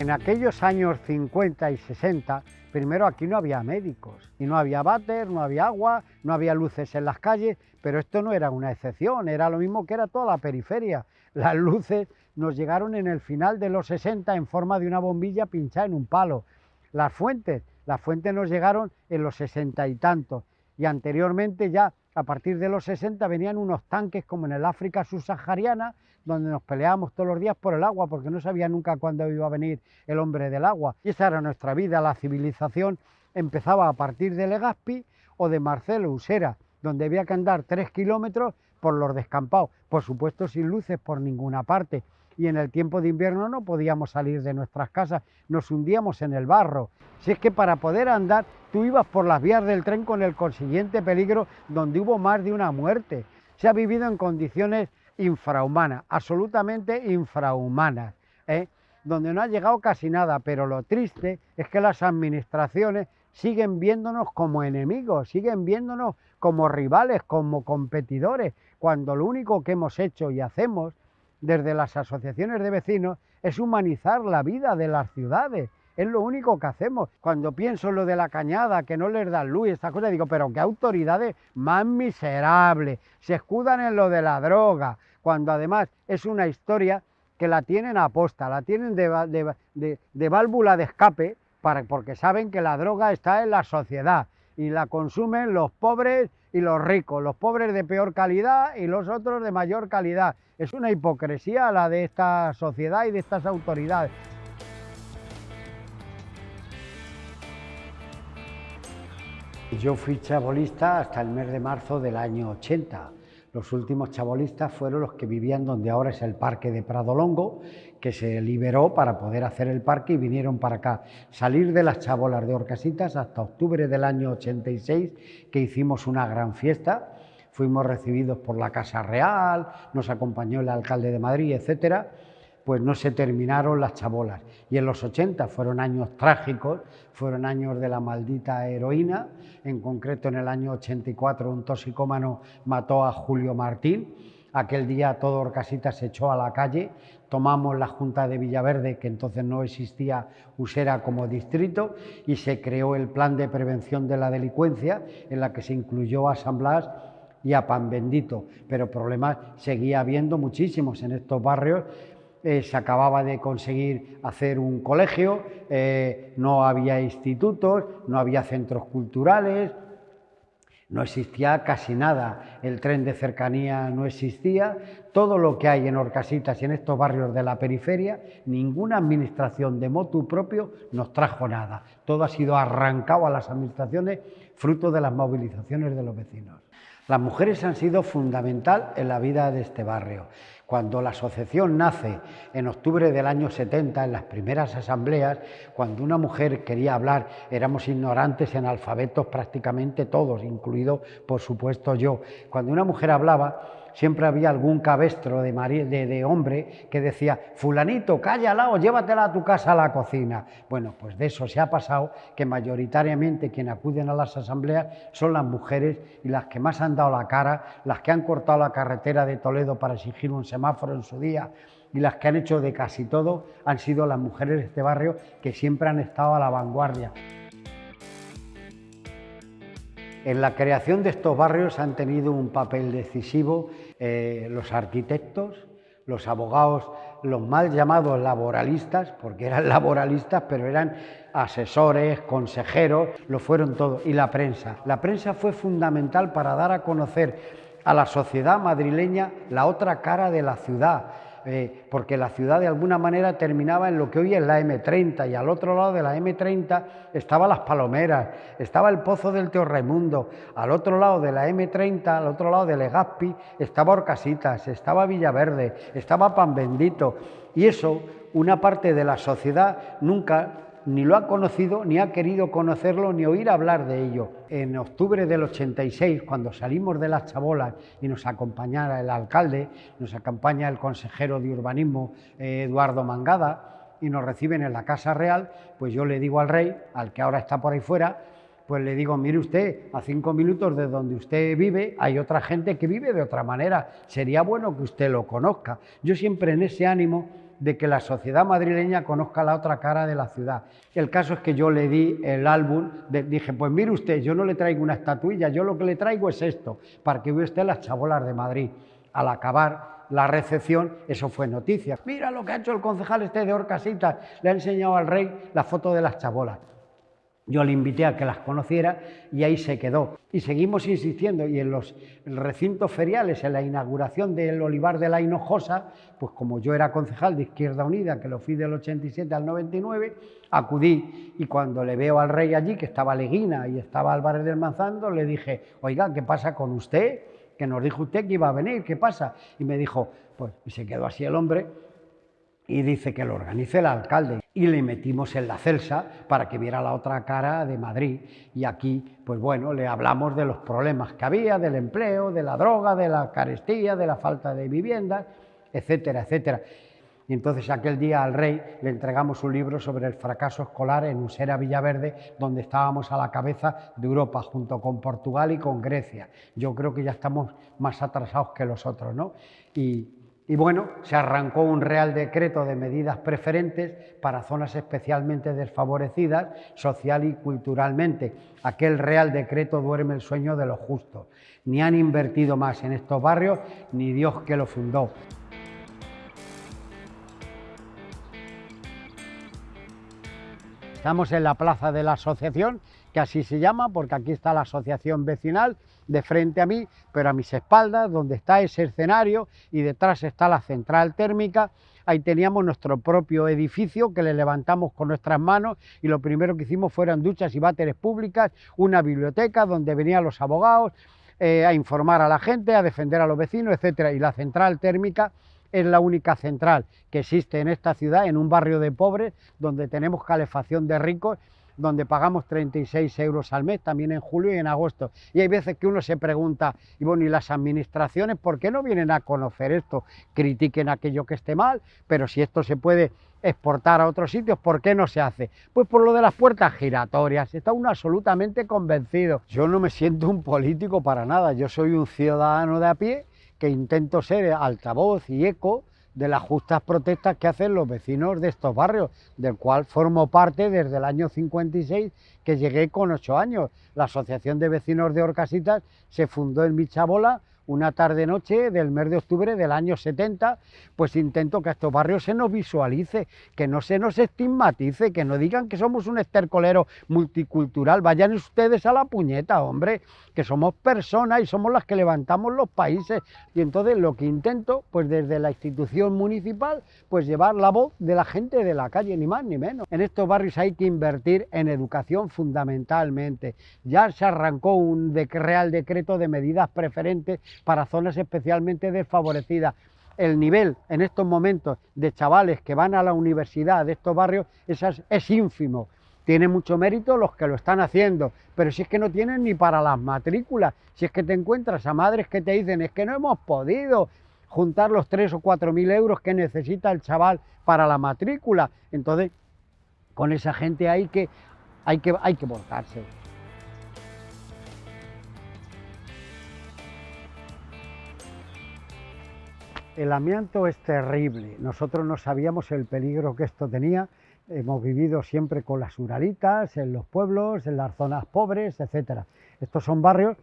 En aquellos años 50 y 60, primero aquí no había médicos, y no había váter, no había agua, no había luces en las calles, pero esto no era una excepción, era lo mismo que era toda la periferia. Las luces nos llegaron en el final de los 60 en forma de una bombilla pinchada en un palo. Las fuentes, las fuentes nos llegaron en los 60 y tantos, y anteriormente ya a partir de los 60 venían unos tanques como en el África subsahariana, donde nos peleábamos todos los días por el agua, porque no sabía nunca cuándo iba a venir el hombre del agua. Y esa era nuestra vida, la civilización empezaba a partir de Legazpi o de Marcelo Usera, donde había que andar tres kilómetros por los descampados, por supuesto sin luces por ninguna parte. Y en el tiempo de invierno no podíamos salir de nuestras casas, nos hundíamos en el barro. Si es que para poder andar, tú ibas por las vías del tren con el consiguiente peligro donde hubo más de una muerte. Se ha vivido en condiciones infrahumanas, absolutamente infrahumanas, ¿eh? donde no ha llegado casi nada, pero lo triste es que las administraciones siguen viéndonos como enemigos, siguen viéndonos como rivales, como competidores, cuando lo único que hemos hecho y hacemos desde las asociaciones de vecinos es humanizar la vida de las ciudades. Es lo único que hacemos. Cuando pienso en lo de la cañada, que no les dan luz y estas cosas, digo, pero qué autoridades más miserables. Se escudan en lo de la droga, cuando además es una historia que la tienen aposta, la tienen de, válvula de escape, para, porque saben que la droga está en la sociedad y la consumen los pobres y los ricos, los pobres de peor calidad y los otros de mayor calidad. Es una hipocresía la de esta sociedad y de estas autoridades. Yo fui chabolista hasta el mes de marzo del año 80. Los últimos chabolistas fueron los que vivían donde ahora es el Parque de Pradolongo, que se liberó para poder hacer el parque y vinieron para acá. Salir de las chabolas de Orcasitas hasta octubre del año 86, que hicimos una gran fiesta. Fuimos recibidos por la Casa Real, nos acompañó el alcalde de Madrid, etcétera pues no se terminaron las chabolas. Y en los 80 fueron años trágicos, fueron años de la maldita heroína, en concreto en el año 84 un toxicómano mató a Julio Martín, aquel día todo Orcasitas se echó a la calle, tomamos la Junta de Villaverde, que entonces no existía Usera como distrito, y se creó el Plan de Prevención de la Delincuencia, en la que se incluyó a San Blas y a Pan Bendito, pero problemas seguía habiendo muchísimos en estos barrios. Eh, se acababa de conseguir hacer un colegio, eh, no había institutos, no había centros culturales, no existía casi nada, el tren de cercanía no existía, todo lo que hay en Orcasitas y en estos barrios de la periferia, ninguna administración de motu propio nos trajo nada, todo ha sido arrancado a las administraciones fruto de las movilizaciones de los vecinos. Las mujeres han sido fundamental en la vida de este barrio. Cuando la asociación nace en octubre del año 70, en las primeras asambleas, cuando una mujer quería hablar, éramos ignorantes en alfabetos prácticamente todos, incluido por supuesto yo. Cuando una mujer hablaba, siempre había algún cabestro de, hombre que decía, fulanito, cállala o llévatela a tu casa a la cocina. Bueno, pues de eso se ha pasado que mayoritariamente quienes acuden a las asambleas son las mujeres y las que más han dado la cara, las que han cortado la carretera de Toledo para exigir un semáforo en su día y las que han hecho de casi todo han sido las mujeres de este barrio que siempre han estado a la vanguardia. En la creación de estos barrios han tenido un papel decisivo eh, los arquitectos, los abogados, los mal llamados laboralistas, porque eran laboralistas, pero eran asesores, consejeros, lo fueron todos, y la prensa. La prensa fue fundamental para dar a conocer a la sociedad madrileña la otra cara de la ciudad, eh, porque la ciudad de alguna manera terminaba en lo que hoy es la M30 y al otro lado de la M30 estaban las Palomeras, estaba el Pozo del Raimundo, al otro lado de la M30, al otro lado de Legazpi, estaba Orcasitas, estaba Villaverde, estaba Pan Bendito. Y eso una parte de la sociedad nunca ni lo ha conocido, ni ha querido conocerlo, ni oír hablar de ello. En octubre del 86, cuando salimos de las chabolas y nos acompañara el alcalde, nos acompaña el consejero de urbanismo eh, Eduardo Mangada y nos reciben en la Casa Real, pues yo le digo al rey, al que ahora está por ahí fuera, pues le digo, mire usted, a cinco minutos de donde usted vive hay otra gente que vive de otra manera, sería bueno que usted lo conozca. Yo siempre en ese ánimo de que la sociedad madrileña conozca la otra cara de la ciudad. El caso es que yo le di el álbum, dije, pues mire usted, yo no le traigo una estatuilla, yo lo que le traigo es esto, para que vea usted las chabolas de Madrid. Al acabar la recepción, eso fue noticia. Mira lo que ha hecho el concejal este de Orcasitas, le ha enseñado al rey la foto de las chabolas. Yo le invité a que las conociera y ahí se quedó. Y seguimos insistiendo y en los recintos feriales, en la inauguración del Olivar de la Hinojosa, pues como yo era concejal de Izquierda Unida, que lo fui del 87 al 99, acudí y cuando le veo al rey allí, que estaba Leguina y estaba Álvarez del Manzando, le dije, oiga, ¿qué pasa con usted? Que nos dijo usted que iba a venir, ¿qué pasa? Y me dijo, pues y se quedó así el hombre y dice que lo organice el alcalde. Y le metimos en la Celsa para que viera la otra cara de Madrid. Y aquí, pues bueno, le hablamos de los problemas que había, del empleo, de la droga, de la carestía, de la falta de vivienda, etcétera, etcétera. Y entonces aquel día al rey le entregamos un libro sobre el fracaso escolar en Usera Villaverde, donde estábamos a la cabeza de Europa, junto con Portugal y con Grecia. Yo creo que ya estamos más atrasados que los otros, ¿no? Y, y bueno, se arrancó un Real Decreto de medidas preferentes para zonas especialmente desfavorecidas social y culturalmente. Aquel Real Decreto duerme el sueño de los justos. Ni han invertido más en estos barrios, ni Dios que lo fundó. Estamos en la plaza de la asociación, que así se llama, porque aquí está la asociación vecinal, de frente a mí, pero a mis espaldas, donde está ese escenario y detrás está la central térmica, ahí teníamos nuestro propio edificio que le levantamos con nuestras manos y lo primero que hicimos fueron duchas y váteres públicas, una biblioteca donde venían los abogados eh, a informar a la gente, a defender a los vecinos, etcétera, y la central térmica es la única central que existe en esta ciudad, en un barrio de pobres, donde tenemos calefacción de ricos, donde pagamos 36 euros al mes, también en julio y en agosto. Y hay veces que uno se pregunta, y bueno, ¿y las administraciones por qué no vienen a conocer esto? Critiquen aquello que esté mal, pero si esto se puede exportar a otros sitios, ¿por qué no se hace? Pues por lo de las puertas giratorias, está uno absolutamente convencido. Yo no me siento un político para nada, yo soy un ciudadano de a pie que intento ser altavoz y eco de las justas protestas que hacen los vecinos de estos barrios, del cual formo parte desde el año 56, que llegué con ocho años. La Asociación de Vecinos de Orcasitas se fundó en Michabola una tarde-noche del mes de octubre del año 70, pues intento que a estos barrios se nos visualice, que no se nos estigmatice, que no digan que somos un estercolero multicultural, vayan ustedes a la puñeta, hombre, que somos personas y somos las que levantamos los países. Y entonces lo que intento, pues desde la institución municipal, pues llevar la voz de la gente de la calle, ni más ni menos. En estos barrios hay que invertir en educación fundamentalmente. Ya se arrancó un real decreto de medidas preferentes para zonas especialmente desfavorecidas. El nivel en estos momentos de chavales que van a la universidad de estos barrios es, ínfimo. Tiene mucho mérito los que lo están haciendo, pero si es que no tienen ni para las matrículas, si es que te encuentras a madres que te dicen es que no hemos podido juntar los 3 o 4 mil euros que necesita el chaval para la matrícula. Entonces, con esa gente hay que, hay que, hay que volcarse. El amianto es terrible. Nosotros no sabíamos el peligro que esto tenía. Hemos vivido siempre con las uralitas, en los pueblos, en las zonas pobres, etc. Estos son barrios,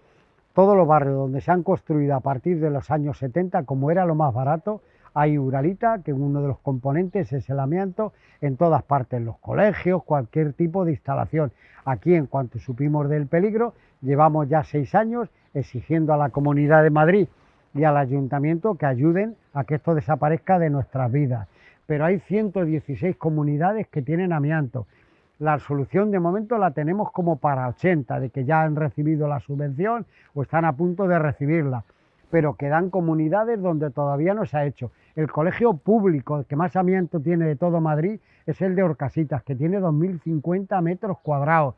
todos los barrios donde se han construido a partir de los años 70, como era lo más barato, hay uralita, que uno de los componentes es el amianto, en todas partes, en los colegios, cualquier tipo de instalación. Aquí, en cuanto supimos del peligro, llevamos ya seis años exigiendo a la Comunidad de Madrid y al ayuntamiento que ayuden a que esto desaparezca de nuestras vidas. Pero hay 116 comunidades que tienen amianto. La solución de momento la tenemos como para 80, de que ya han recibido la subvención o están a punto de recibirla. Pero quedan comunidades donde todavía no se ha hecho. El colegio público que más amianto tiene de todo Madrid es el de Orcasitas, que tiene 2.050 metros cuadrados,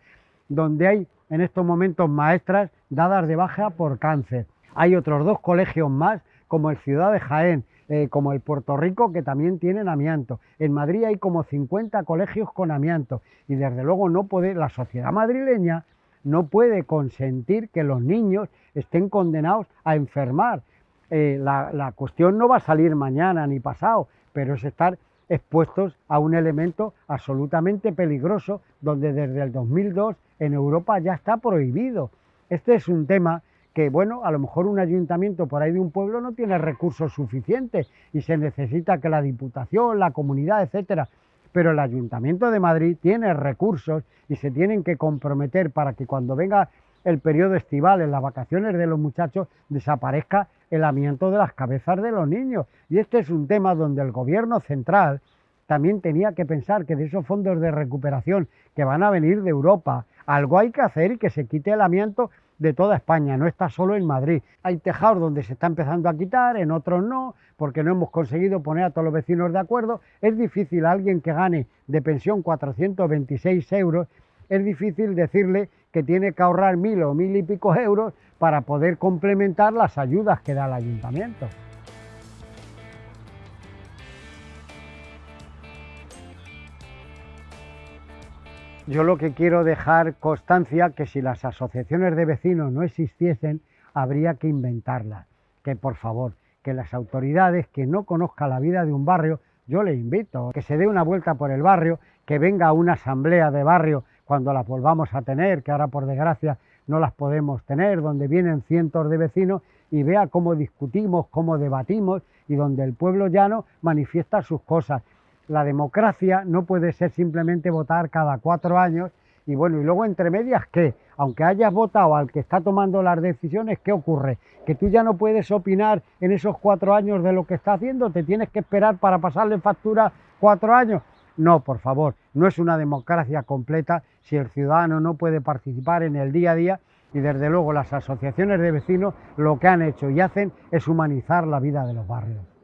donde hay en estos momentos maestras dadas de baja por cáncer hay otros dos colegios más, como el Ciudad de Jaén, eh, como el Puerto Rico, que también tienen amianto. En Madrid hay como 50 colegios con amianto y desde luego no puede, la sociedad madrileña no puede consentir que los niños estén condenados a enfermar. Eh, la, la cuestión no va a salir mañana ni pasado, pero es estar expuestos a un elemento absolutamente peligroso, donde desde el 2002 en Europa ya está prohibido. Este es un tema que, bueno, a lo mejor un ayuntamiento por ahí de un pueblo no tiene recursos suficientes y se necesita que la Diputación, la comunidad, etcétera, pero el Ayuntamiento de Madrid tiene recursos y se tienen que comprometer para que cuando venga el periodo estival, en las vacaciones de los muchachos, desaparezca el amianto de las cabezas de los niños. Y este es un tema donde el gobierno central también tenía que pensar que de esos fondos de recuperación que van a venir de Europa, algo hay que hacer y que se quite el amianto de toda España, no está solo en Madrid. Hay tejados donde se está empezando a quitar, en otros no, porque no hemos conseguido poner a todos los vecinos de acuerdo. Es difícil a alguien que gane de pensión 426 euros, es difícil decirle que tiene que ahorrar mil o mil y pico euros para poder complementar las ayudas que da el ayuntamiento. Yo lo que quiero dejar constancia que si las asociaciones de vecinos no existiesen, habría que inventarlas. Que por favor, que las autoridades que no conozcan la vida de un barrio, yo le invito que se dé una vuelta por el barrio, que venga a una asamblea de barrio cuando las volvamos a tener, que ahora por desgracia no las podemos tener, donde vienen cientos de vecinos y vea cómo discutimos, cómo debatimos y donde el pueblo llano manifiesta sus cosas la democracia no puede ser simplemente votar cada cuatro años y bueno, y luego entre medias, ¿qué? Aunque hayas votado al que está tomando las decisiones, ¿qué ocurre? Que tú ya no puedes opinar en esos cuatro años de lo que está haciendo, te tienes que esperar para pasarle factura cuatro años. No, por favor, no es una democracia completa si el ciudadano no puede participar en el día a día y desde luego las asociaciones de vecinos lo que han hecho y hacen es humanizar la vida de los barrios.